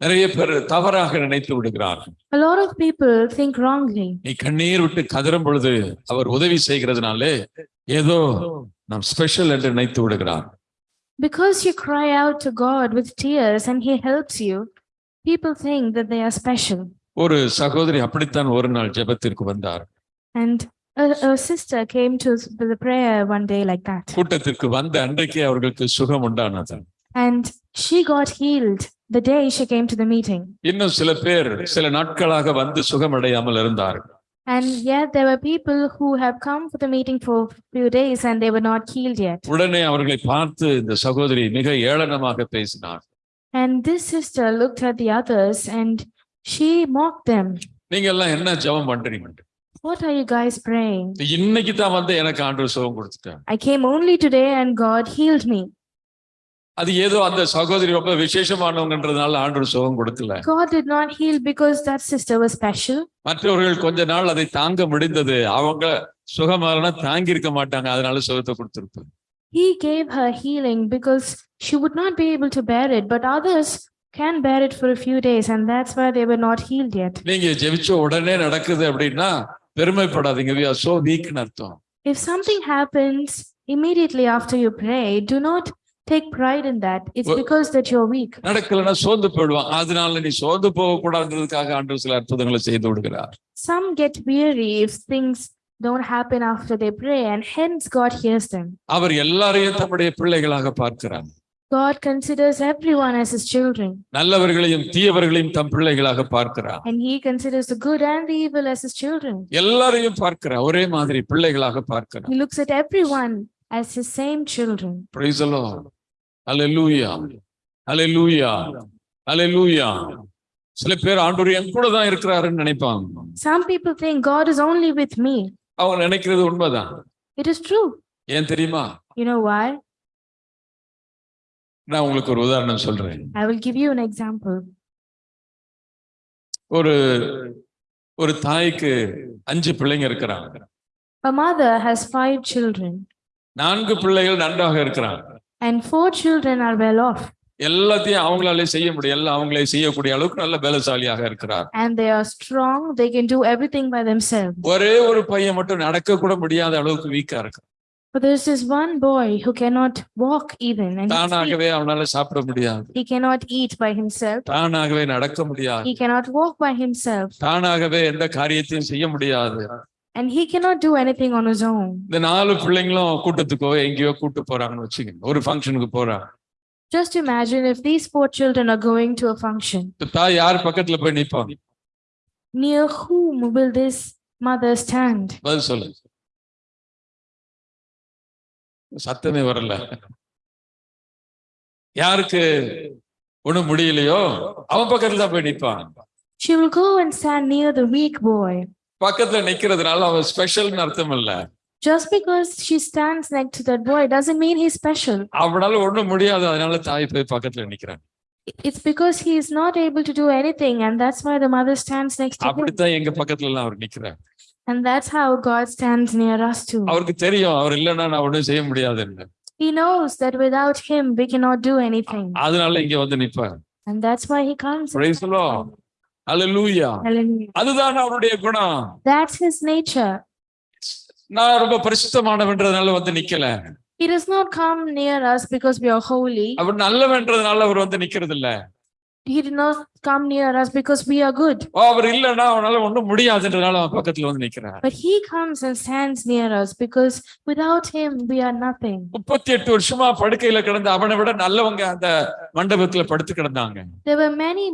நிறைய பேர் தவறாக நினைத்து விடுகிறார்கள் A lot of people think wrongly. நீ கண்ணீர் விட்டு கதறும் பொழுது அவர் உதவி செய்கிறதுனாலே ஏதோ நாம் ஸ்பெஷல் என்று நினைத்து விடுகிறார் Because you cry out to God with tears and He helps you, people think that they are special. ஒரு சகோதரி அப்படித்தான் ஒரு நாள் ஜெபத்திற்கு வந்தார் And a, a sister came to the prayer one day like that. கூட்டத்திற்கு வந்த அன்றைக்கே அவர்களுக்கு சுகம் உண்டானது And she got healed the day she came to the meeting. இன்னும் சில பேர் சில நாட்களாக வந்து சுகமடையாமல் இருந்தார்கள் And yet there were people who have come for the meeting for a few days and they were not healed yet. உடனே அவர்களை பார்த்து இந்த சகோதரி மிக ஏளனமாக பேசினார் And this sister looked at the others and she mocked them. நீங்க எல்லாம் என்ன ஜெபம் பண்றீங்க What are you guys praying? இன்னைக்கு தான் வந்து எனக்கு ஆண்டு சுகம் கொடுத்துட்டார் I came only today and God healed me. அது ஏதோ அந்த சகோதரி ரொம்ப விசேஷமானவங்கன்றதுனால ஆண்டு சுகம் கொடுக்கல God did not heal because that sister was special. மற்றவர்கள் கொஞ்ச நாள் அதை தாங்க முடிந்தது அவங்க சுகமாகனா தாங்கி இருக்க மாட்டாங்க அதனால சுகத்தை கொடுத்திருப்பாங்க He gave her healing because she would not be able to bear it, but others can bear it for a few days, and that's why they were not healed yet. நீங்க ஜெபிச்ச உடனே நடக்குது அப்படின்னா பெருமைப்படாதீங்க we are so weak ன்னு அர்த்தம் If something happens immediately after you pray, do not take pride in that. It's Well- because that you're weak. நடக்கலைன்னா சோர்ந்து போயிடுவான் அதனால நீ சோர்ந்து போக கூடாதுன்றதுக்காக ஆண்டு சில அற்புதங்களை செய்து விடுகிறார் Some get weary if things don't happen after they pray, and hence God hears them. அவர் எல்லாரையும் தம்முடைய பிள்ளைகளாக பார்க்கிறார் God considers everyone as his children, நல்லவர்களையும் தீயவர்களையும் தம் பிள்ளைகளாக பார்க்கிறார் and he considers the good and the evil as his children. எல்லாரையும் பார்க்கிறார் ஒரே மாதிரி பிள்ளைகளாக பார்க்கிறார் He looks at everyone as his same children. Praise the Lord. Hallelujah. Hallelujah. Hallelujah. சில பேர் ஆண்டவர் என் கூட தான் இருக்கிறாருன்னு நினைப்பாங்க Some people think God is only with me. அவங்க நினைக்கிறது உண்மைதான் It is true. ஏன் தெரியுமா You know why? நான் உங்களுக்கு ஒரு உதாரணம் சொல்றேன் I will give you an example. ஒரு ஒரு தாய்க்கு அஞ்சு பிள்ளைங்க இருக்கிறாங்க A mother has five children, நான்கு பிள்ளைகள் நன்றாக இருக்கிறாங்க and four children are well off, எல்லாத்தையும் அவங்களாலே செய்ய முடியும் எல்லாம் அவங்களே செய்யக்கூடிய அளவுக்கு நல்ல பலசாலியாக இருக்கிறார் and they are strong. They can do everything by themselves. ஒரே ஒரு பையன் மட்டும் நடக்க கூட முடியாத அளவுக்கு வீக்கா இருக்கு But there's this one boy who cannot walk even, and he, speak- தானாகவே அவனால சாப்பிட முடியாது he cannot eat by himself. தானாகவே நடக்க முடியாது He cannot walk by himself, தானாகவே எந்த காரியத்தையும் செய்ய முடியாது and he cannot do anything on his own. இந்த நாலு பிள்ளைங்களும் கூட்டத்துக்கோ எங்கேயோ கூட்டு போறாங்கன்னு வச்சுக்கோங்க ஒரு ஃபங்க்ஷனுக்கு போறாங்க Just imagine if these four children are going to a function. இந்த தாய் யார் பக்கத்துல போய் நிப்பாங்க Near whom will this mother stand? பதில் சொல்லு சத்தமே வரல யாருக்கு ஒண்ணும் முடியலையோ அவன் பக்கத்துல தான் போய் நிப்பான் She will go and stand near the weak boy. பக்கத்துல நிக்கிறதுனால அவன் ஸ்பெஷல்னு அர்த்தம் இல்ல Just because she stands next to that boy doesn't mean he's special. அவனால ஒண்ணும் முடியாது அதனால தாய் போய் பக்கத்துல நிக்கிறான் It's because he is not able to do anything, and that's why the mother stands next to him. அப்படித்தான் எங்க பக்கத்துல எல்லாம் அவர் நிக்கிறார் And that's how God stands near us too. அவருக்கு தெரியும் அவர் இல்லைன்னா நான் ஒண்ணும் செய்ய முடியாதுன்னு He knows that without him we cannot do anything. அதனால இங்க வந்து நிப்பார் And that's why he comes. Praise the Lord. Hallelujah. அதுதான் அவருடைய குணம் That's his nature. நான் ரொம்ப பரிசுத்தமானவன்றதுனால வந்து நிக்கல He does not come near us because we are holy. அவர் நல்லவன்றதுனால அவர் வந்து நிக்கிறது இல்ல He did not come near us because we are good. ஓ, அவர் இல்லைன்னா அவனால ஒண்ணும் முடியாதுன்றதுனால அவன் பக்கத்துல வந்து நிக்கிறார் But he comes and stands near us because without him we are nothing. முப்பத்தி எட்டு வருஷமா படுக்கையில கிடந்த அவனை விட நல்லவங்க அந்த மண்டபத்துல படுத்து கிடந்தாங்க There were many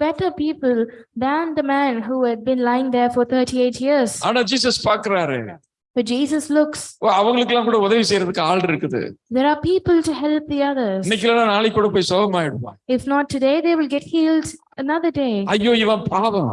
better people than the man who had been lying there for 38 years. ஆனா ஜீசஸ் பாக்குறாரு But Jesus looks, ஓ, அவங்களுக்கு எல்லாம் கூட உதவி செய்யறதுக்கு ஆள் இருக்குது there are people to help the others. இன்னைக்கு இல்லைன்னா நாளைக்கு கூட போய் சோகமாயிடுவான் If not today, they will get healed another day. ஐயோ இவன் பாவம்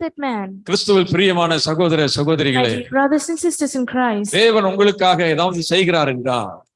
that man. கிறிஸ்துவில் பிரியமான சகோதர சகோதரிகளே brothers and sisters in Christ, தேவன் உங்களுக்காக ஏதாவது செய்கிறார் என்றா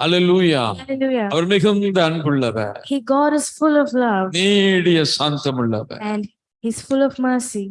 அவர் மிகுந்த அன்புள்ளவர் He God is full of love நீடிய சாந்தமுள்ளவர் and he's full of mercy.